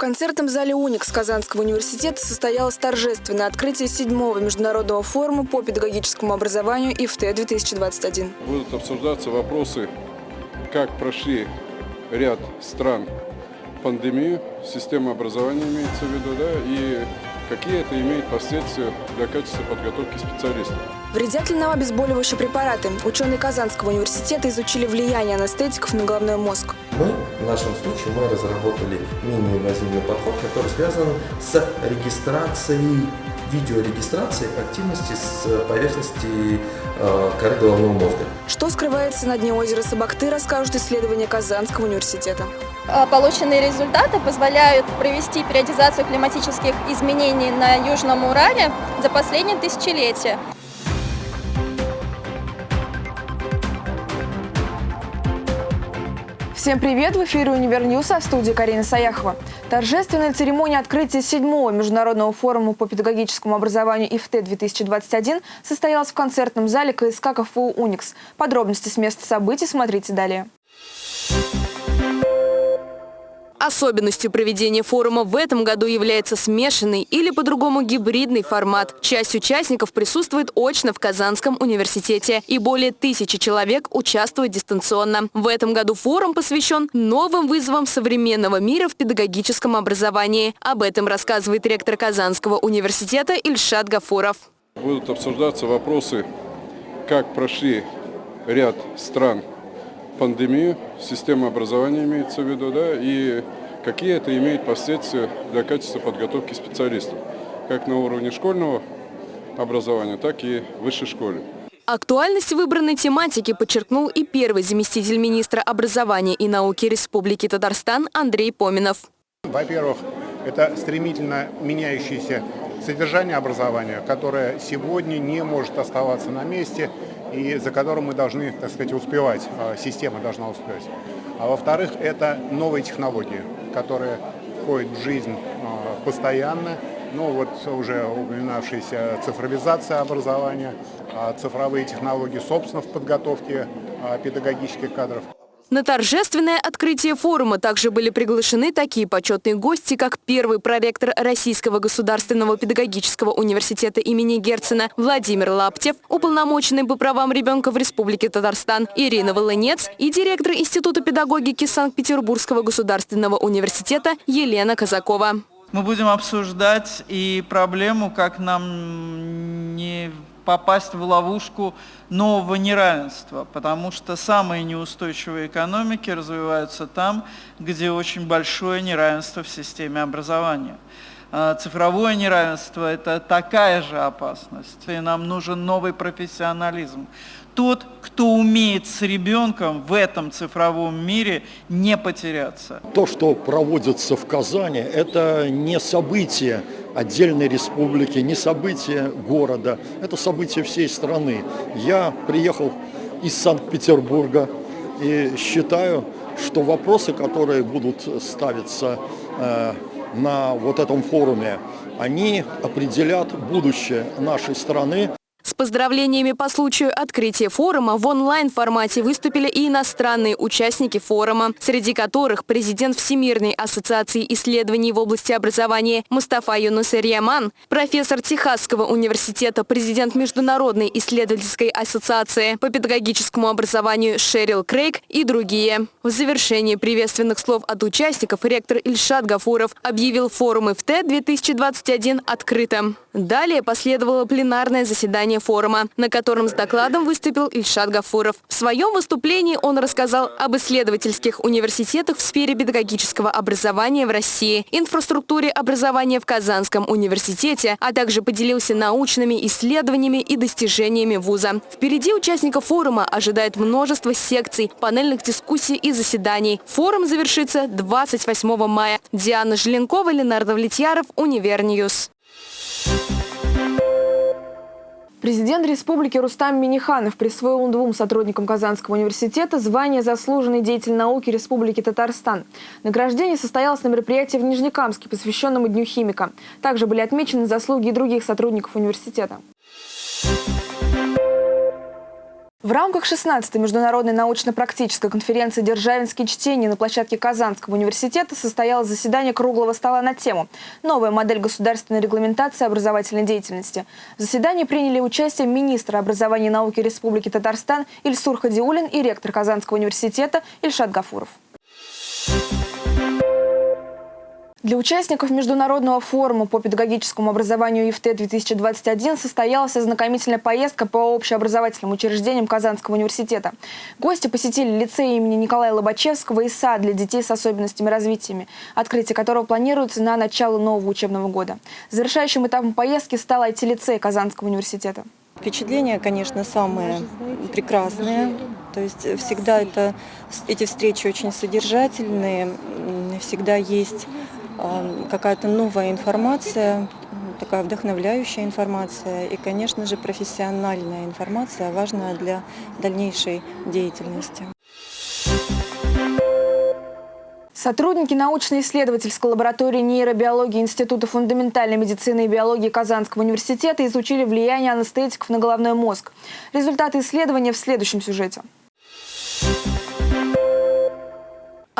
концертном зале «Уникс» Казанского университета состоялось торжественное открытие седьмого международного форума по педагогическому образованию ИФТ-2021. Будут обсуждаться вопросы, как прошли ряд стран пандемию, система образования имеется в виду, да, и какие это имеет последствия для качества подготовки специалистов. Вредят ли нам обезболивающие препараты? Ученые Казанского университета изучили влияние анестетиков на головной мозг. Мы, в нашем случае, мы разработали мини-инвазивный подход, который связан с регистрацией, видеорегистрацией активности с поверхности коры головного мозга. Что скрывается на дне озера Сабакты, расскажут исследования Казанского университета. А, полученные результаты позволяют провести периодизацию климатических изменений на Южном Урале за последние тысячелетия. Всем привет! В эфире «Univer News», а в студии Карина Саяхова. Торжественная церемония открытия седьмого международного форума по педагогическому образованию IFTE-2021 состоялась в концертном зале КСК КФУ «Уникс». Подробности с места событий смотрите далее. Особенностью проведения форума в этом году является смешанный или по-другому гибридный формат. Часть участников присутствует очно в Казанском университете и более тысячи человек участвуют дистанционно. В этом году форум посвящен новым вызовам современного мира в педагогическом образовании. Об этом рассказывает ректор Казанского университета Ильшат Гафуров. Будут обсуждаться вопросы, как прошли ряд стран пандемию, система образования имеется в виду, да, и какие это имеет последствия для качества подготовки специалистов, как на уровне школьного образования, так и высшей школе. Актуальность выбранной тематики подчеркнул и первый заместитель министра образования и науки Республики Татарстан Андрей Поминов. Во-первых, это стремительно меняющееся содержание образования, которое сегодня не может оставаться на месте и за которым мы должны, так сказать, успевать, а, система должна успевать. А во-вторых, это новые технологии, которые входят в жизнь а, постоянно. Ну вот уже упоминавшаяся цифровизация образования, а, цифровые технологии, собственно, в подготовке педагогических кадров. На торжественное открытие форума также были приглашены такие почетные гости, как первый проректор Российского государственного педагогического университета имени Герцена Владимир Лаптев, уполномоченный по правам ребенка в Республике Татарстан Ирина Волынец и директор Института педагогики Санкт-Петербургского государственного университета Елена Казакова. Мы будем обсуждать и проблему, как нам попасть в ловушку нового неравенства, потому что самые неустойчивые экономики развиваются там, где очень большое неравенство в системе образования. А цифровое неравенство – это такая же опасность, и нам нужен новый профессионализм. Тот, кто умеет с ребенком в этом цифровом мире не потеряться. То, что проводится в Казани, это не событие отдельной республики, не событие города, это событие всей страны. Я приехал из Санкт-Петербурга и считаю, что вопросы, которые будут ставиться э, на вот этом форуме, они определят будущее нашей страны. С поздравлениями по случаю открытия форума в онлайн-формате выступили и иностранные участники форума, среди которых президент Всемирной ассоциации исследований в области образования Мустафа Юнусер Яман, профессор Техасского университета, президент Международной исследовательской ассоциации по педагогическому образованию Шерил Крейг и другие. В завершении приветственных слов от участников ректор Ильшат Гафуров объявил форум ИФТ-2021 открытым. Далее последовало пленарное заседание форума, на котором с докладом выступил Ильшат Гафуров. В своем выступлении он рассказал об исследовательских университетах в сфере педагогического образования в России, инфраструктуре образования в Казанском университете, а также поделился научными исследованиями и достижениями вуза. Впереди участников форума ожидает множество секций, панельных дискуссий и заседаний. Форум завершится 28 мая. Диана Желенкова, Ленар Давлетьяров, Univer News. Президент республики Рустам Миниханов присвоил двум сотрудникам Казанского университета звание «Заслуженный деятель науки Республики Татарстан». Награждение состоялось на мероприятии в Нижнекамске, посвященному Дню химика. Также были отмечены заслуги и других сотрудников университета. В рамках 16-й международной научно-практической конференции «Державинские чтения» на площадке Казанского университета состоялось заседание круглого стола на тему «Новая модель государственной регламентации образовательной деятельности». В заседании приняли участие министр образования и науки Республики Татарстан Ильсур Хадиулин и ректор Казанского университета Ильшат Гафуров. Для участников Международного форума по педагогическому образованию ИФТ-2021 состоялась ознакомительная поездка по общеобразовательным учреждениям Казанского университета. Гости посетили лицей имени Николая Лобачевского и сад для детей с особенностями развития, открытие которого планируется на начало нового учебного года. Завершающим этапом поездки стал IT-лицей Казанского университета. Впечатления, конечно, самые прекрасные. То есть всегда это, эти встречи очень содержательные, всегда есть какая-то новая информация, такая вдохновляющая информация и, конечно же, профессиональная информация, важная для дальнейшей деятельности. Сотрудники научно-исследовательской лаборатории нейробиологии Института фундаментальной медицины и биологии Казанского университета изучили влияние анестетиков на головной мозг. Результаты исследования в следующем сюжете.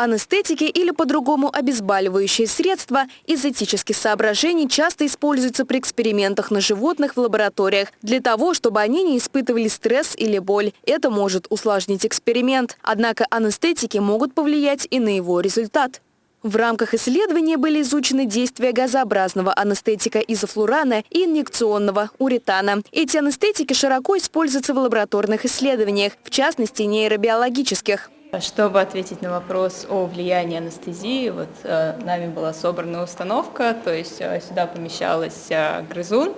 Анестетики или по-другому обезболивающие средства из этических соображений часто используются при экспериментах на животных в лабораториях для того, чтобы они не испытывали стресс или боль. Это может усложнить эксперимент. Однако анестетики могут повлиять и на его результат. В рамках исследования были изучены действия газообразного анестетика изофлурана и инъекционного уретана. Эти анестетики широко используются в лабораторных исследованиях, в частности нейробиологических. Чтобы ответить на вопрос о влиянии анестезии, вот э, нами была собрана установка, то есть э, сюда помещалась э, грызун,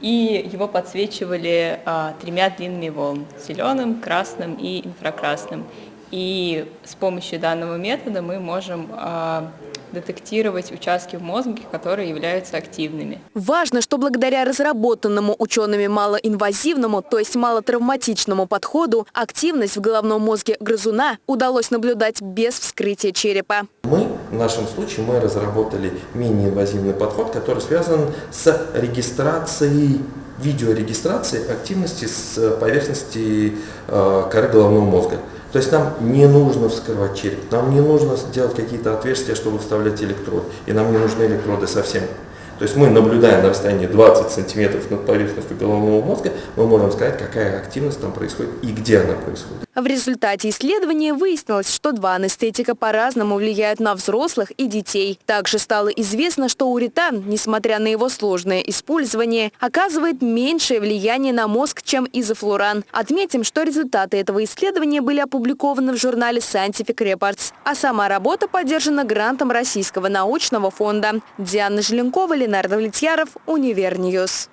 и его подсвечивали э, тремя длинными волн – зеленым, красным и инфракрасным. И с помощью данного метода мы можем э, детектировать участки в мозге, которые являются активными. Важно, что благодаря разработанному учеными малоинвазивному, то есть малотравматичному подходу, активность в головном мозге грызуна удалось наблюдать без вскрытия черепа. Мы, в нашем случае, мы разработали менее инвазивный подход, который связан с регистрацией видеорегистрации активности с поверхности э, коры головного мозга. То есть нам не нужно вскрывать череп, нам не нужно делать какие-то отверстия, чтобы вставлять электрод, и нам не нужны электроды совсем. То есть мы, наблюдая на расстоянии 20 сантиметров над поверхностью головного мозга, мы можем сказать, какая активность там происходит и где она происходит. В результате исследования выяснилось, что два анестетика по-разному влияют на взрослых и детей. Также стало известно, что уретан, несмотря на его сложное использование, оказывает меньшее влияние на мозг, чем изофлуран. Отметим, что результаты этого исследования были опубликованы в журнале Scientific Reports, а сама работа поддержана грантом Российского научного фонда. Диана Желенкова, Лена Ленар Довлетьяров, Универ News.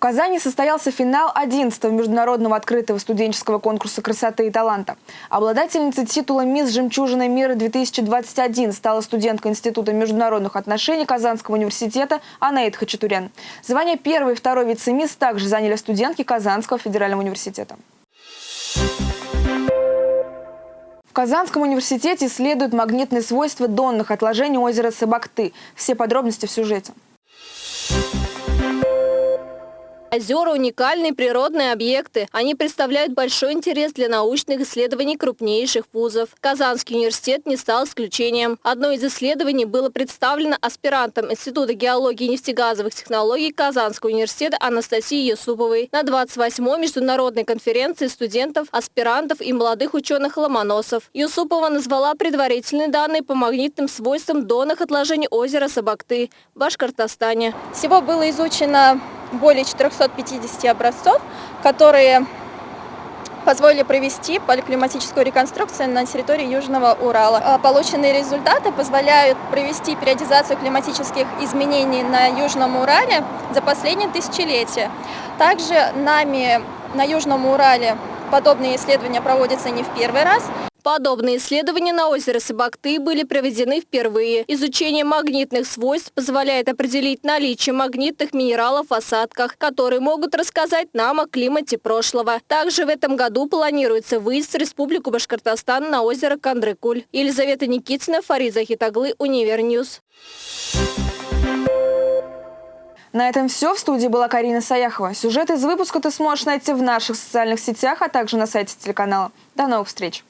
В Казани состоялся финал 11-го международного открытого студенческого конкурса красоты и таланта. Обладательницей титула «Мисс Жемчужина мира-2021» стала студентка Института международных отношений Казанского университета Анаид Хачатурян. Звание первой и второй вице-мисс также заняли студентки Казанского федерального университета. В Казанском университете исследуют магнитные свойства донных отложений озера Сабакты. Все подробности в сюжете. Озера – уникальные природные объекты. Они представляют большой интерес для научных исследований крупнейших вузов. Казанский университет не стал исключением. Одно из исследований было представлено аспирантом Института геологии и нефтегазовых технологий Казанского университета Анастасией Юсуповой на 28-й международной конференции студентов, аспирантов и молодых ученых-ломоносов. Юсупова назвала предварительные данные по магнитным свойствам донных отложений озера Сабакты в Башкортостане. Всего было изучено более 450 образцов, которые позволили провести поликлиматическую реконструкцию на территории Южного Урала. А полученные результаты позволяют провести периодизацию климатических изменений на Южном Урале за последние тысячелетия. Также нами на Южном Урале подобные исследования проводятся не в первый раз. Подобные исследования на озере Сабакты были проведены впервые. Изучение магнитных свойств позволяет определить наличие магнитных минералов в осадках, которые могут рассказать нам о климате прошлого. Также в этом году планируется выезд в Республику Башкортостан на озеро Кандрыкуль. Елизавета Никитина, Фариза Хитаглы, Универ News. На этом все. В студии была Карина Саяхова. Сюжет из выпуска ты сможешь найти в наших социальных сетях, а также на сайте телеканала. До новых встреч!